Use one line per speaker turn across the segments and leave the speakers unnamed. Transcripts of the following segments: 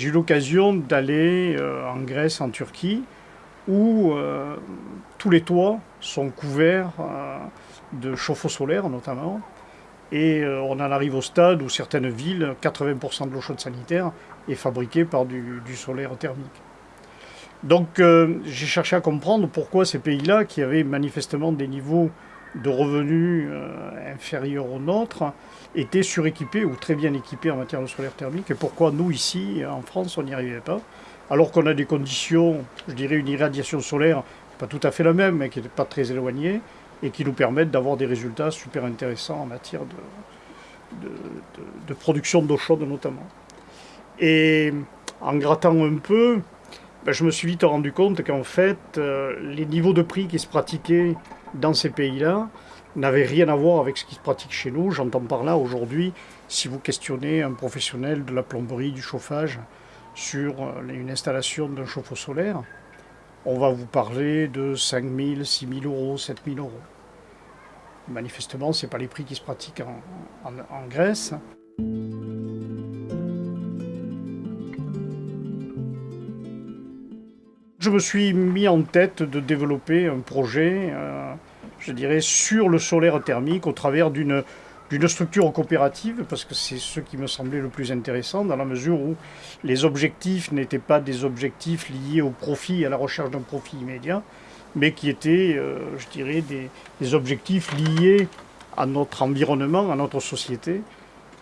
J'ai eu l'occasion d'aller en Grèce, en Turquie, où tous les toits sont couverts de chauffe-eau solaire notamment. Et on en arrive au stade où certaines villes, 80% de l'eau chaude sanitaire est fabriquée par du solaire thermique. Donc euh, j'ai cherché à comprendre pourquoi ces pays-là, qui avaient manifestement des niveaux de revenus euh, inférieurs aux nôtres, étaient suréquipés ou très bien équipés en matière de solaire thermique, et pourquoi nous, ici, en France, on n'y arrivait pas, alors qu'on a des conditions, je dirais une irradiation solaire, pas tout à fait la même, mais qui n'est pas très éloignée, et qui nous permettent d'avoir des résultats super intéressants en matière de, production d'eau chaude notamment. Et en grattant un peu, ben, je me suis vite rendu compte qu'en fait, euh, les niveaux de prix qui se pratiquaient dans ces pays-là n'avaient rien à voir avec ce qui se pratique chez nous. J'entends par là aujourd'hui, si vous questionnez un professionnel de la plomberie, du chauffage, sur euh, une installation d'un chauffe-eau solaire, on va vous parler de 5 000, 6 000 euros, 7 000 euros. Manifestement, ce n'est pas les prix qui se pratiquent en Grèce. Je me suis mis en tête de développer un projet, euh, je dirais, sur le solaire thermique au travers d'une structure coopérative, parce que c'est ce qui me semblait le plus intéressant, dans la mesure où les objectifs n'étaient pas des objectifs liés au profit, à la recherche d'un profit immédiat, mais qui étaient, euh, je dirais, des, objectifs liés à notre environnement, à notre société,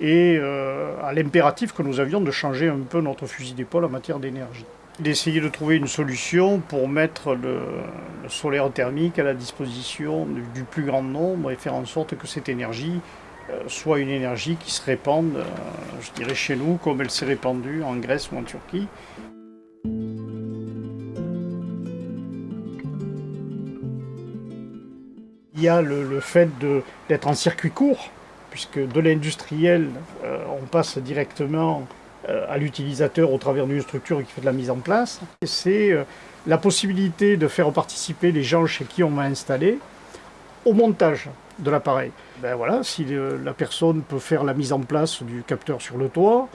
et euh, à l'impératif que nous avions de changer un peu notre fusil d'épaule en matière d'énergie d'essayer de trouver une solution pour mettre le, solaire thermique à la disposition du, plus grand nombre et faire en sorte que cette énergie euh, soit une énergie qui se répande, euh, je dirais chez nous, comme elle s'est répandue en Grèce ou en Turquie. Il y a le, fait d'être en circuit court, puisque de l'industriel, euh, on passe directement à l'utilisateur au travers d'une structure qui fait de la mise en place. C'est euh, la possibilité de faire participer les gens chez qui on m'a installé au montage de l'appareil. Ben voilà, si la personne peut faire la mise en place du capteur sur le toit,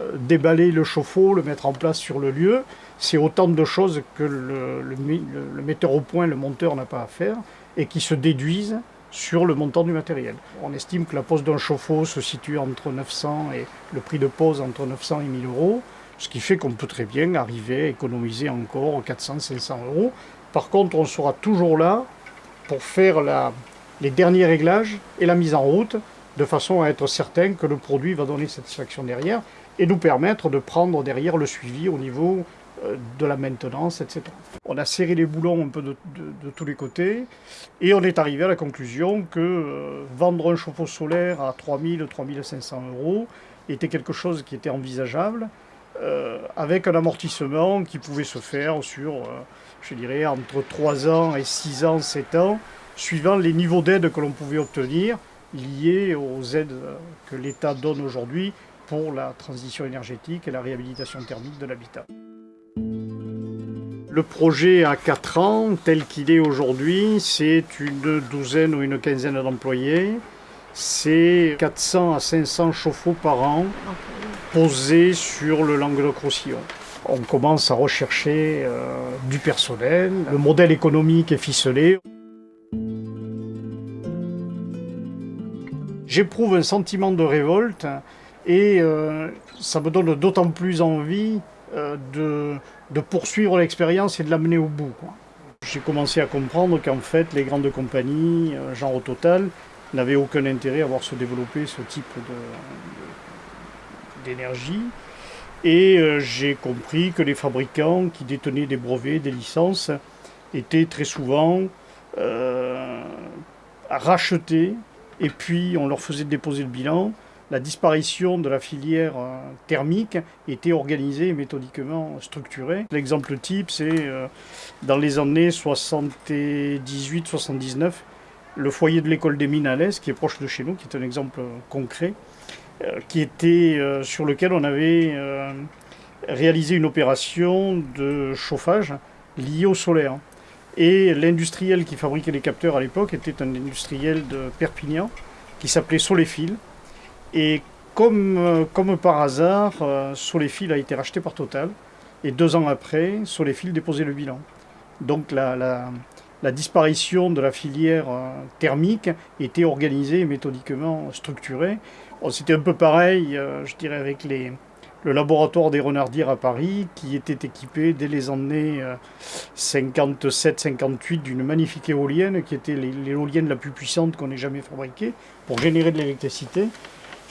euh, déballer le chauffe-eau, le mettre en place sur le lieu, c'est autant de choses que le, le metteur au point, le monteur n'a pas à faire, et qui se déduisent sur le montant du matériel. On estime que la pose d'un chauffe-eau se situe entre 900 et le prix de pose entre 900 et 1000 euros, ce qui fait qu'on peut très bien arriver à économiser encore 400-500 euros. Par contre, on sera toujours là pour faire les derniers réglages et la mise en route, de façon à être certain que le produit va donner satisfaction derrière et nous permettre de prendre derrière le suivi au niveau de la maintenance, etc. On a serré les boulons un peu de, tous les côtés et on est arrivé à la conclusion que euh, vendre un chauffe-eau solaire à 3000, 3500 euros était quelque chose qui était envisageable euh, avec un amortissement qui pouvait se faire sur, je dirais, entre 3 ans et 6 ans, 7 ans, suivant les niveaux d'aide que l'on pouvait obtenir liés aux aides que l'État donne aujourd'hui pour la transition énergétique et la réhabilitation thermique de l'habitat. Le projet a 4 ans, tel qu'il est aujourd'hui, c'est une douzaine ou une quinzaine d'employés. C'est 400 à 500 chauffe-eau par an posés sur le Languedoc-Roussillon. On commence à rechercher euh, du personnel, le modèle économique est ficelé. J'éprouve un sentiment de révolte et euh, ça me donne d'autant plus envie euh, de, poursuivre l'expérience et de l'amener au bout. J'ai commencé à comprendre qu'en fait, les grandes compagnies, euh, genre au total, n'avaient aucun intérêt à voir se développer ce type d'énergie. Et euh, j'ai compris que les fabricants qui détenaient des brevets, des licences, étaient très souvent rachetés, et puis on leur faisait déposer le bilan, la disparition de la filière euh, thermique était organisée et méthodiquement structurée. L'exemple type, c'est euh, dans les années 78-79, le foyer de l'école des mines à l'Est, qui est proche de chez nous, qui est un exemple concret, euh, qui était, sur lequel on avait réalisé une opération de chauffage liée au solaire. Et l'industriel qui fabriquait les capteurs à l'époque était un industriel de Perpignan qui s'appelait Soléfil et comme, comme par hasard, Soleil a été racheté par Total. Et deux ans après, Soleil déposait le bilan. Donc la, disparition de la filière thermique était organisée méthodiquement structurée. C'était un peu pareil, je dirais, avec le laboratoire des Renardières à Paris, qui était équipé dès les années 57-58 euh, d'une magnifique éolienne, qui était l'éolienne la plus puissante qu'on ait jamais fabriquée, pour générer de l'électricité.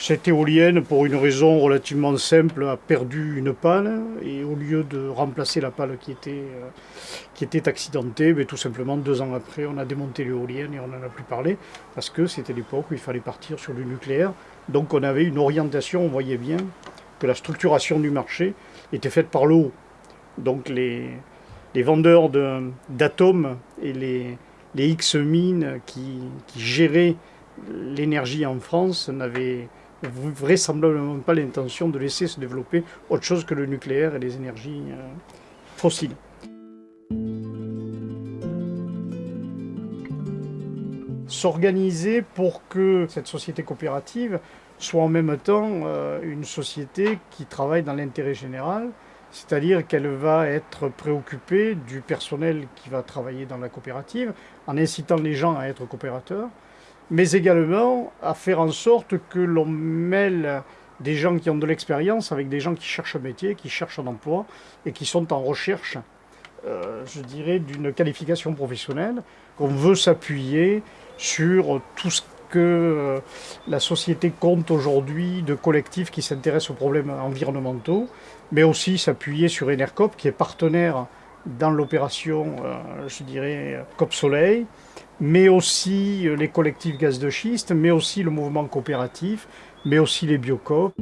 Cette éolienne, pour une raison relativement simple, a perdu une pale, et au lieu de remplacer la pale qui était, euh, qui était accidentée, mais ben, tout simplement deux ans après, on a démonté l'éolienne et on n'en a plus parlé, parce que c'était l'époque où il fallait partir sur le nucléaire. Donc on avait une orientation, on voyait bien, que la structuration du marché était faite par le haut. Donc les, les vendeurs d'atomes et les, les X-mines qui, qui, géraient l'énergie en France n'avaient vraisemblablement pas l'intention de laisser se développer autre chose que le nucléaire et les énergies euh, fossiles. S'organiser pour que cette société coopérative soit en même temps euh, une société qui travaille dans l'intérêt général, c'est-à-dire qu'elle va être préoccupée du personnel qui va travailler dans la coopérative, en incitant les gens à être coopérateurs, mais également à faire en sorte que l'on mêle des gens qui ont de l'expérience avec des gens qui cherchent un métier, qui cherchent un emploi et qui sont en recherche, euh, je dirais, d'une qualification professionnelle, qu'on veut s'appuyer sur tout ce que euh, la société compte aujourd'hui de collectifs qui s'intéressent aux problèmes environnementaux, mais aussi s'appuyer sur Enercop, qui est partenaire dans l'opération, euh, je dirais, COP Soleil, mais aussi euh, les collectifs gaz de schiste, mais aussi le mouvement coopératif, mais aussi les biocop.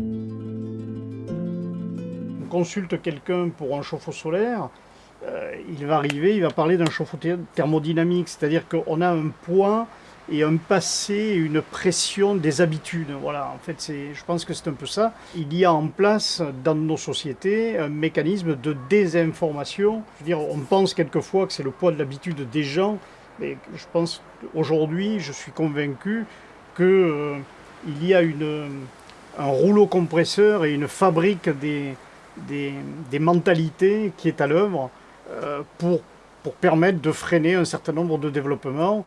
On consulte quelqu'un pour un chauffe-eau solaire, il va arriver, il va parler d'un chauffe-eau thermodynamique, c'est-à-dire qu'on a un point et un passé, une pression des habitudes. Voilà, en fait, je pense que c'est un peu ça. Il y a en place dans nos sociétés un mécanisme de désinformation. Je veux dire, on pense quelquefois que c'est le poids de l'habitude des gens, mais je pense qu'aujourd'hui, je suis convaincu qu'il euh, y a un rouleau compresseur et une fabrique des, mentalités qui est à l'œuvre euh, pour, permettre de freiner un certain nombre de développements.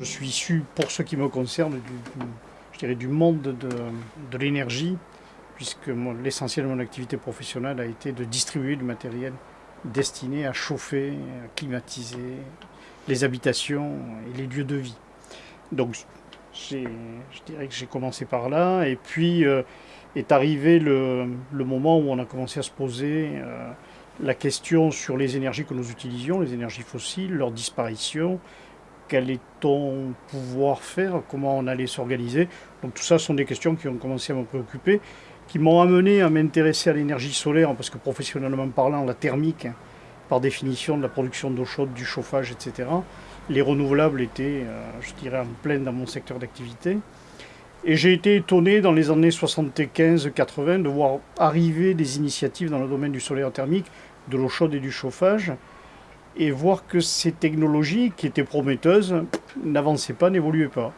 Je suis issu, pour ce qui me concerne, du monde de, l'énergie, puisque l'essentiel de mon activité professionnelle a été de distribuer du matériel destiné à chauffer, à climatiser les habitations et les lieux de vie. Donc je dirais que j'ai commencé par là, et puis euh, est arrivé le, moment où on a commencé à se poser euh, la question sur les énergies que nous utilisions, les énergies fossiles, leur disparition, qu'allait-on pouvoir faire, comment on allait s'organiser. Donc tout ça sont des questions qui ont commencé à me préoccuper, qui m'ont amené à m'intéresser à l'énergie solaire, parce que professionnellement parlant, la thermique, par définition de la production d'eau chaude, du chauffage, etc., les renouvelables étaient, euh, je dirais, en pleine dans mon secteur d'activité. Et j'ai été étonné dans les années 75-80 de voir arriver des initiatives dans le domaine du solaire thermique, de l'eau chaude et du chauffage, et voir que ces technologies qui étaient prometteuses n'avançaient pas, n'évoluaient pas.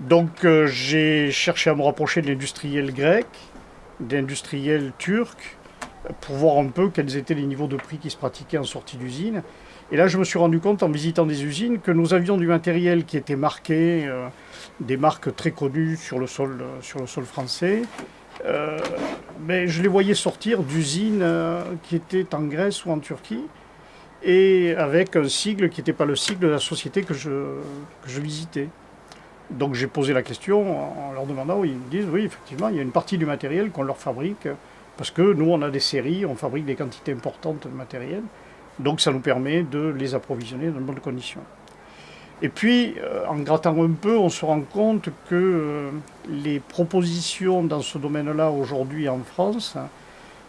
Donc euh, j'ai cherché à me rapprocher de l'industriel grec, d'industriel turc, pour voir un peu quels étaient les niveaux de prix qui se pratiquaient en sortie d'usine. Et là, je me suis rendu compte en visitant des usines que nous avions du matériel qui était marqué, euh, des marques très connues sur le sol, euh, sur le sol français. mais je les voyais sortir d'usines qui étaient en Grèce ou en Turquie et avec un sigle qui n'était pas le sigle de la société que je, je visitais. Donc j'ai posé la question en leur demandant, ils me disent oui, effectivement, il y a une partie du matériel qu'on leur fabrique, parce que nous, on a des séries, on fabrique des quantités importantes de matériel, donc ça nous permet de les approvisionner dans de bonnes conditions. Et puis, euh, en grattant un peu, on se rend compte que euh, les propositions dans ce domaine-là aujourd'hui en France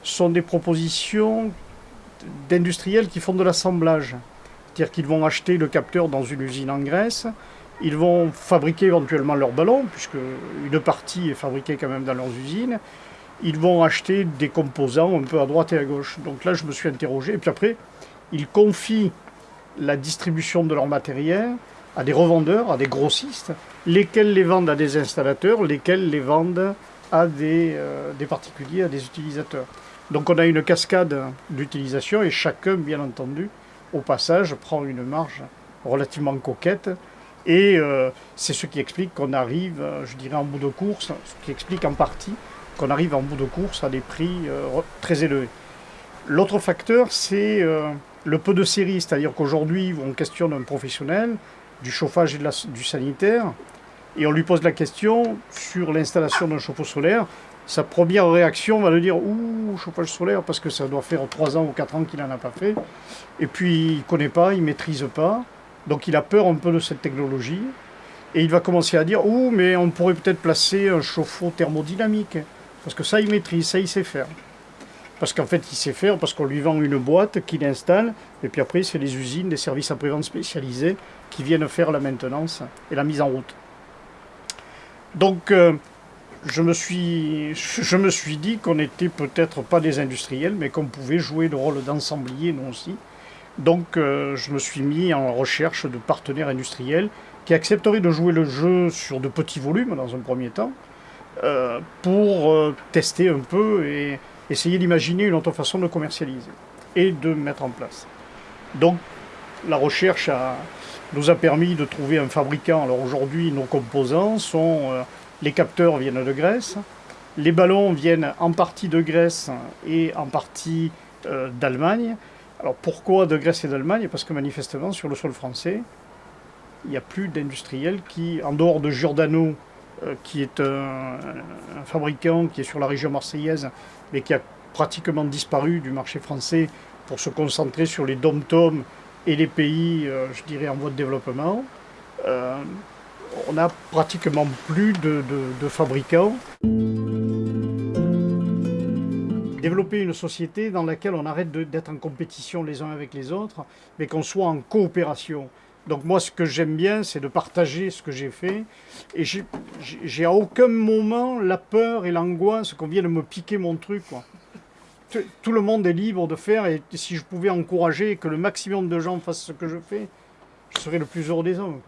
sont des propositions d'industriels qui font de l'assemblage. C'est-à-dire qu'ils vont acheter le capteur dans une usine en Grèce, ils vont fabriquer éventuellement leur ballon, puisque une partie est fabriquée quand même dans leurs usines, ils vont acheter des composants un peu à droite et à gauche. Donc là, je me suis interrogé, et puis après, ils confient la distribution de leur matériel à des revendeurs, à des grossistes, lesquels les vendent à des installateurs, lesquels les vendent à des, euh, des particuliers, à des utilisateurs. Donc on a une cascade d'utilisation et chacun, bien entendu, au passage, prend une marge relativement coquette. Et euh, c'est ce qui explique qu'on arrive, euh, je dirais en bout de course, ce qui explique en partie qu'on arrive en bout de course à des prix très élevés. L'autre facteur, c'est le peu de série, c'est-à-dire qu'aujourd'hui, on questionne un professionnel du chauffage et du sanitaire, et on lui pose la question sur l'installation d'un chauffe-eau solaire. Sa première réaction va le dire Ouh, chauffage solaire, parce que ça doit faire 3 ans ou 4 ans qu'il n'en a pas fait. Et puis il ne connaît pas, il ne maîtrise pas. Donc il a peur un peu de cette technologie. Et il va commencer à dire Ouh, mais on pourrait peut-être placer un chauffe-eau thermodynamique. Parce que ça, il maîtrise, ça, il sait faire. Parce qu'en fait, il sait faire, parce qu'on lui vend une boîte qu'il installe, et puis après, c'est les usines, des services après-vente spécialisés qui viennent faire la maintenance et la mise en route. Donc, euh, je, me suis, je me suis dit qu'on n'était peut-être pas des industriels, mais qu'on pouvait jouer le rôle d'ensemblier, nous aussi. Donc, euh, je me suis mis en recherche de partenaires industriels qui accepteraient de jouer le jeu sur de petits volumes, dans un premier temps, euh, pour tester un peu et essayer d'imaginer une autre façon de commercialiser et de mettre en place. Donc, la recherche nous a permis de trouver un fabricant. Alors aujourd'hui, nos composants sont... Euh, les capteurs viennent de Grèce, les ballons viennent en partie de Grèce et en partie euh, d'Allemagne. Alors pourquoi de Grèce et d'Allemagne? Parce que manifestement, sur le sol français, il n'y a plus d'industriels qui, en dehors de Giordano, euh, qui est un, fabricant qui est sur la région marseillaise, mais qui a pratiquement disparu du marché français pour se concentrer sur les dom-toms et les pays, euh, je dirais, en voie de développement, euh, on n'a pratiquement plus de, fabricants. Développer une société dans laquelle on arrête d'être en compétition les uns avec les autres, mais qu'on soit en coopération. Donc moi, ce que j'aime bien, c'est de partager ce que j'ai fait. Et j'ai à aucun moment la peur et l'angoisse qu'on vienne me piquer mon truc. Tout le monde est libre de faire et si je pouvais encourager que le maximum de gens fassent ce que je fais, je serais le plus heureux des hommes.